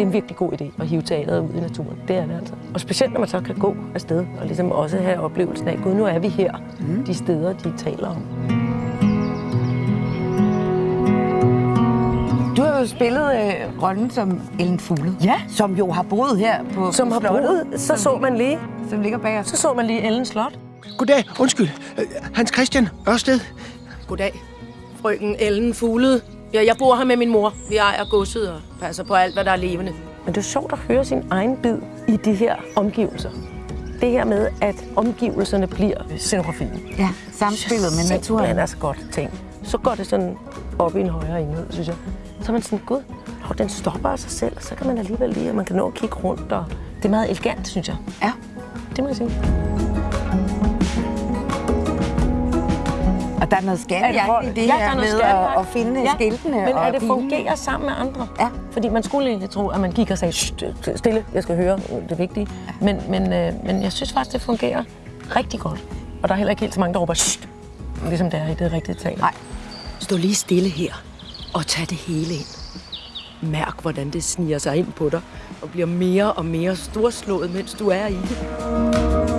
det er en virkelig god idé at hive teateret ud i naturen. Det er det altså. Og specielt når man så kan gå afsted og ligesom også have oplevelsen af, gud, nu er vi her, mm. de steder, de taler om. Du har jo spillet øh, rollen som Ellen Fugle, Ja. som jo har boet her på Som på har slottet, boet, så som så man lige, Som ligger bag os. så så man lige Ellen Slot. Goddag, undskyld. Øh, Hans Christian Ørsted. Goddag, frøken Ellen Fuglede. Ja, jeg bor her med min mor. Vi ejer godset og passer på alt, hvad der er levende. Men det er sjovt at høre sin egen bid i de her omgivelser. Det her med, at omgivelserne bliver scenografien. Ja, samspillet med naturen. Det er så godt ting. Så går det sådan op i en højere enhed, synes jeg. Så er man sådan, gud, og den stopper af sig selv, så kan man alligevel lige, og man kan nå at kigge rundt, og det er meget elegant, synes jeg. Ja. Det må jeg sige. Og der er noget skattejagt i det Ja, her er noget med at, at finde Ja, skiltene Men og at det fungerer sammen med andre. Ja. Fordi man skulle egentlig tro, at man gik og sagde, "Shh, stille, jeg skal høre det vigtige. Men, men, øh, men jeg synes faktisk, det fungerer rigtig godt. Og der er heller ikke helt så mange, der råber, "Shh", ligesom det er i det rigtige tal. Nej. Stå lige stille her og tag det hele ind. Mærk, hvordan det sniger sig ind på dig og bliver mere og mere storslået, mens du er i det.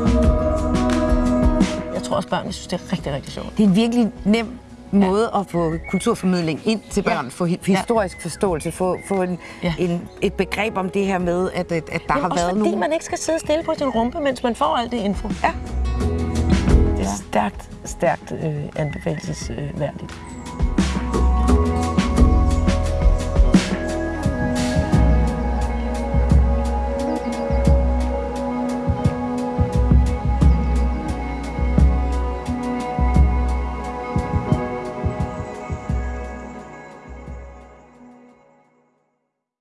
Jeg tror også, børnene synes, det er rigtig, rigtig sjovt. Det er en virkelig nem måde at få kulturformidling ind til børn, Ja. få hi- historisk forståelse, få, få en, Ja. en, et begreb om det her med, at, at, at der Men har også været fordi nogen... man ikke skal sidde stille på sin rumpe, mens man får alt det info. Ja. Det er stærkt, stærkt øh, anbefalesværdigt.